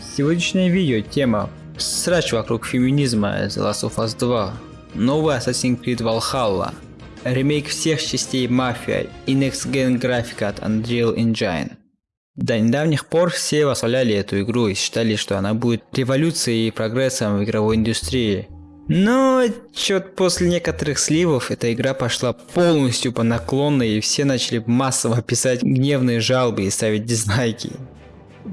Сегодняшнее видео тема Срач вокруг феминизма The Last of Us 2 Новый Assassin's Creed Valhalla Ремейк всех частей Mafia и Next Gen графика от Unreal Engine До недавних пор все восхваляли эту игру и считали, что она будет революцией и прогрессом в игровой индустрии. Но чё после некоторых сливов эта игра пошла полностью по наклонной и все начали массово писать гневные жалобы и ставить дизлайки.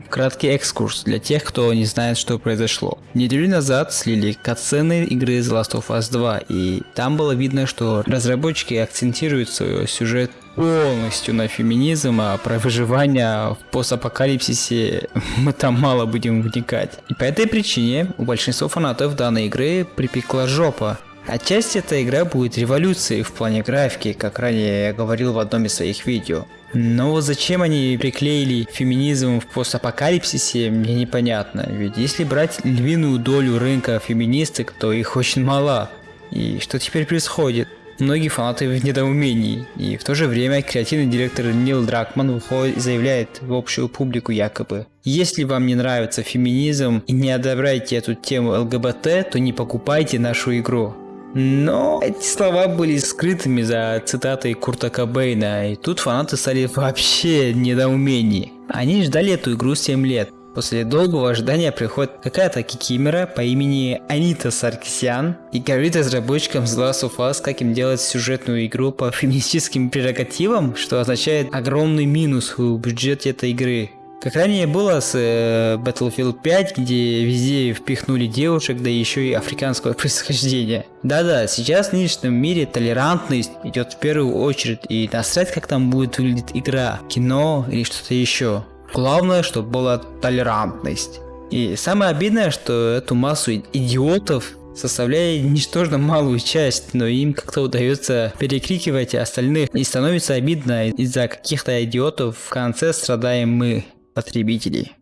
Краткий экскурс для тех, кто не знает, что произошло. Неделю назад слили катсцены игры The Last of Us 2, и там было видно, что разработчики акцентируют свой сюжет полностью на феминизм, а про выживание в постапокалипсисе мы там мало будем вникать. И по этой причине у большинства фанатов данной игры припекла жопа. Отчасти эта игра будет революцией в плане графики, как ранее я говорил в одном из своих видео. Но зачем они приклеили феминизм в постапокалипсисе, мне непонятно. Ведь если брать львиную долю рынка феминисток, то их очень мало. И что теперь происходит? Многие фанаты в недоумении, и в то же время креативный директор Нил Дракман выходит и заявляет в общую публику якобы «Если вам не нравится феминизм и не одобряете эту тему ЛГБТ, то не покупайте нашу игру». Но эти слова были скрытыми за цитатой Курта Кобейна, и тут фанаты стали вообще недоумении. Они ждали эту игру 7 лет. После долгого ожидания приходит какая-то кикимера по имени Анита Саркисян и говорит разработчикам The Last of Us, как им делать сюжетную игру по феминистическим прерогативам, что означает огромный минус в бюджете этой игры. Как ранее было с э, Battlefield 5, где везде впихнули девушек, да еще и африканского происхождения. Да-да, сейчас в нынешнем мире толерантность идет в первую очередь, и насрать как там будет выглядеть игра, кино или что-то еще. Главное, чтобы была толерантность. И самое обидное, что эту массу идиотов составляет ничтожно малую часть, но им как-то удается перекрикивать остальных и становится обидно из-за каких-то идиотов в конце страдаем мы потребителей.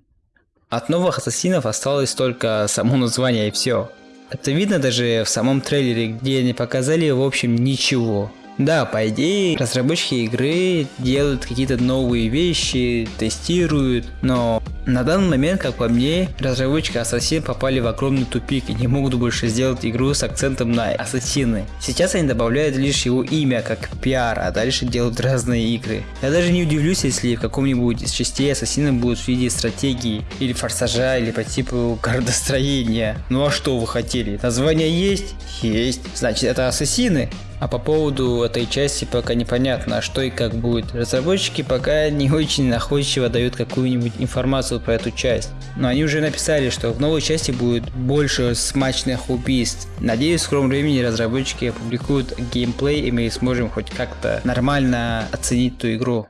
От новых ассасинов осталось только само название и все. Это видно даже в самом трейлере, где не показали в общем ничего. Да, по идее, разработчики игры делают какие-то новые вещи, тестируют, но на данный момент, как по мне, разработчики Ассасин попали в огромный тупик и не могут больше сделать игру с акцентом на Ассасины. Сейчас они добавляют лишь его имя как пиар, а дальше делают разные игры. Я даже не удивлюсь, если в каком-нибудь из частей Ассасина будут в виде стратегии, или форсажа, или по типу городостроения. Ну а что вы хотели? Название есть? Есть. Значит это Ассасины. А по поводу этой части пока непонятно, что и как будет. Разработчики пока не очень находчиво дают какую-нибудь информацию про эту часть. Но они уже написали, что в новой части будет больше смачных убийств. Надеюсь, в скором времени разработчики опубликуют геймплей и мы сможем хоть как-то нормально оценить ту игру.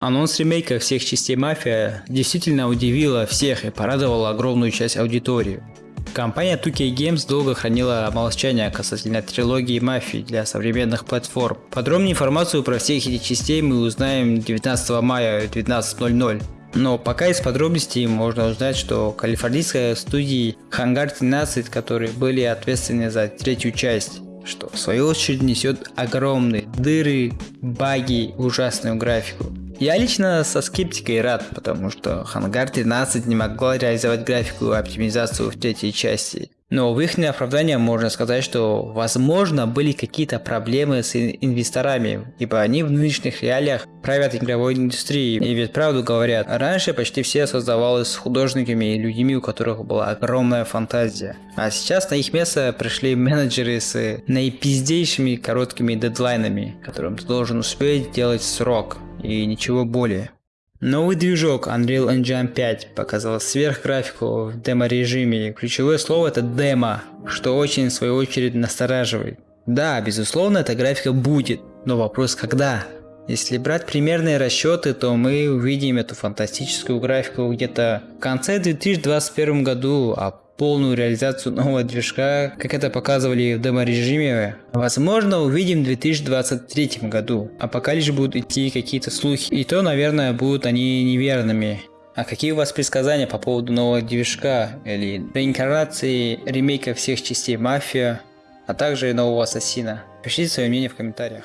Анонс ремейка всех частей Мафия действительно удивила всех и порадовала огромную часть аудитории. Компания 2K Games долго хранила молчание касательно трилогии Мафии для современных платформ. Подробную информацию про всех эти частей мы узнаем 19 мая 19.00. Но пока из подробностей можно узнать, что калифорнийская студии Hangar 13, которые были ответственны за третью часть, что в свою очередь несет огромные дыры, баги, ужасную графику. Я лично со скептикой рад, потому что Hangar 13 не могла реализовать графику и оптимизацию в третьей части. Но в их оправдание можно сказать, что возможно были какие-то проблемы с инвесторами, ибо они в нынешних реалиях правят игровой индустрией. И ведь правду говорят, раньше почти все создавалось художниками и людьми, у которых была огромная фантазия. А сейчас на их место пришли менеджеры с наипиздейшими короткими дедлайнами, которым ты должен успеть делать срок и ничего более. Новый движок Unreal Engine 5 показал сверхграфику в демо-режиме. Ключевое слово это демо, что очень в свою очередь настораживает. Да, безусловно, эта графика будет, но вопрос когда? Если брать примерные расчеты, то мы увидим эту фантастическую графику где-то в конце 2021 году, а полную реализацию нового движка, как это показывали в демо-режиме, возможно увидим в 2023 году, а пока лишь будут идти какие-то слухи, и то, наверное, будут они неверными. А какие у вас предсказания по поводу нового движка или реинкарнации ремейка всех частей Мафия, а также нового Ассасина? Пишите свое мнение в комментариях.